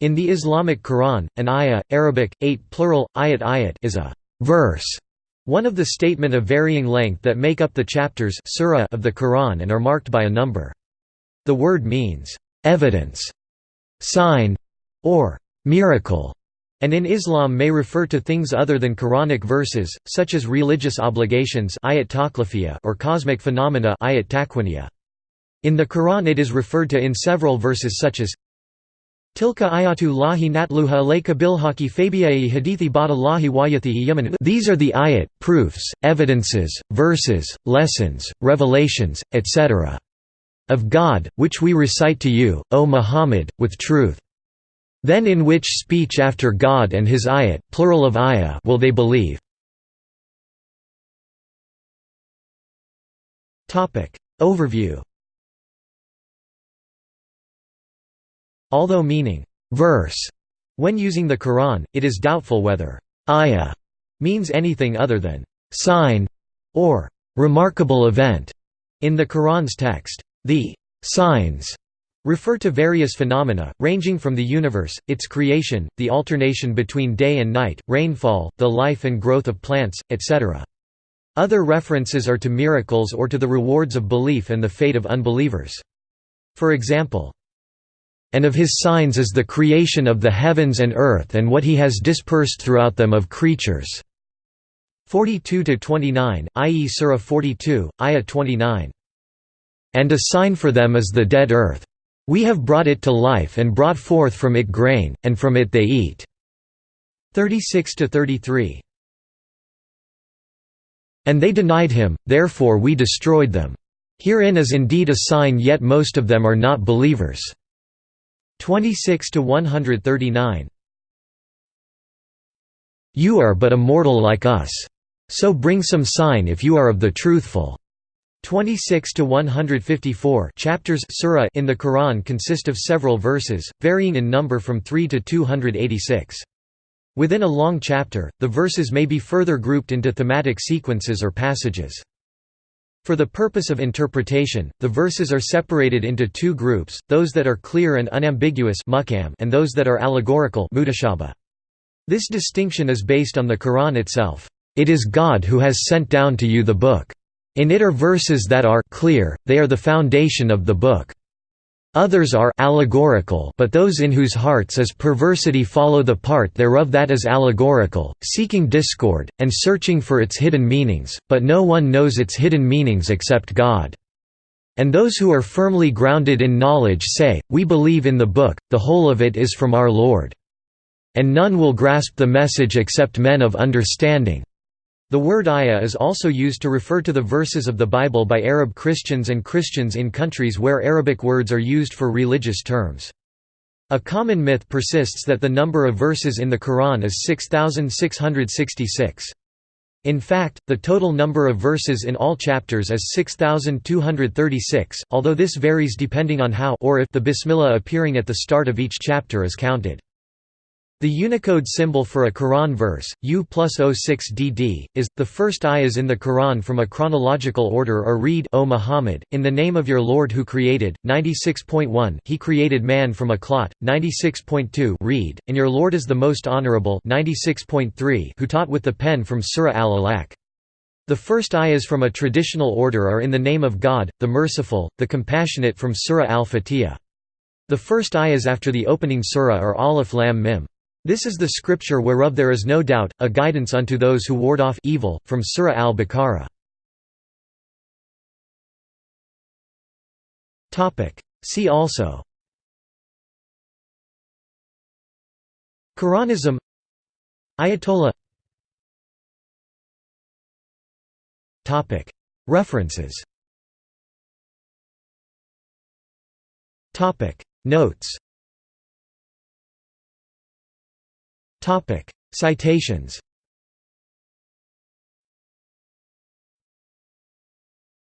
In the Islamic Quran, an ayah, Arabic, 8 plural, ayat ayat is a verse, one of the statement of varying length that make up the chapters surah of the Quran and are marked by a number. The word means, evidence, sign, or miracle, and in Islam may refer to things other than Quranic verses, such as religious obligations ayat or cosmic phenomena ayat In the Quran it is referred to in several verses such as Tilka ayatu lahi natluha alayka bilhaki hadithi bada lahi wayathihi yaman These are the ayat, proofs, evidences, verses, lessons, revelations, etc. of God, which we recite to you, O Muhammad, with truth. Then in which speech after God and his ayat plural of ayah will they believe? Overview Although meaning verse when using the Quran, it is doubtful whether ayah means anything other than sign or remarkable event in the Quran's text. The signs refer to various phenomena, ranging from the universe, its creation, the alternation between day and night, rainfall, the life and growth of plants, etc. Other references are to miracles or to the rewards of belief and the fate of unbelievers. For example, and of his signs is the creation of the heavens and earth and what he has dispersed throughout them of creatures." 42–29, i.e. Surah 42, Ayah 29. And a sign for them is the dead earth. We have brought it to life and brought forth from it grain, and from it they eat." 36–33. And they denied him, therefore we destroyed them. Herein is indeed a sign yet most of them are not believers." 26 to 139 You are but a mortal like us. So bring some sign if you are of the truthful. 26 to 154 chapters surah in the Quran consist of several verses, varying in number from 3 to 286. Within a long chapter, the verses may be further grouped into thematic sequences or passages. For the purpose of interpretation, the verses are separated into two groups, those that are clear and unambiguous and those that are allegorical This distinction is based on the Quran itself. It is God who has sent down to you the book. In it are verses that are clear, they are the foundation of the book. Others are allegorical but those in whose hearts is perversity follow the part thereof that is allegorical, seeking discord, and searching for its hidden meanings, but no one knows its hidden meanings except God. And those who are firmly grounded in knowledge say, We believe in the book, the whole of it is from our Lord. And none will grasp the message except men of understanding. The word ayah is also used to refer to the verses of the Bible by Arab Christians and Christians in countries where Arabic words are used for religious terms. A common myth persists that the number of verses in the Quran is 6,666. In fact, the total number of verses in all chapters is 6,236, although this varies depending on how or if the Bismillah appearing at the start of each chapter is counted. The Unicode symbol for a Quran verse, U plus 06DD, is, the first ayahs in the Quran from a chronological order are read O Muhammad, in the name of your Lord who created, 96.1 He created man from a clot, 96.2 read, and your Lord is the most honorable 96.3 who taught with the pen from Surah Al-Alaq. The first ayahs from a traditional order are in the name of God, the Merciful, the Compassionate from Surah Al-Fatiha. The first ayahs after the opening surah are Alif Lam Mim. This is the scripture whereof there is no doubt, a guidance unto those who ward off evil, from Surah al-Baqarah. See also. Quranism. Ayatollah. References. Notes Citations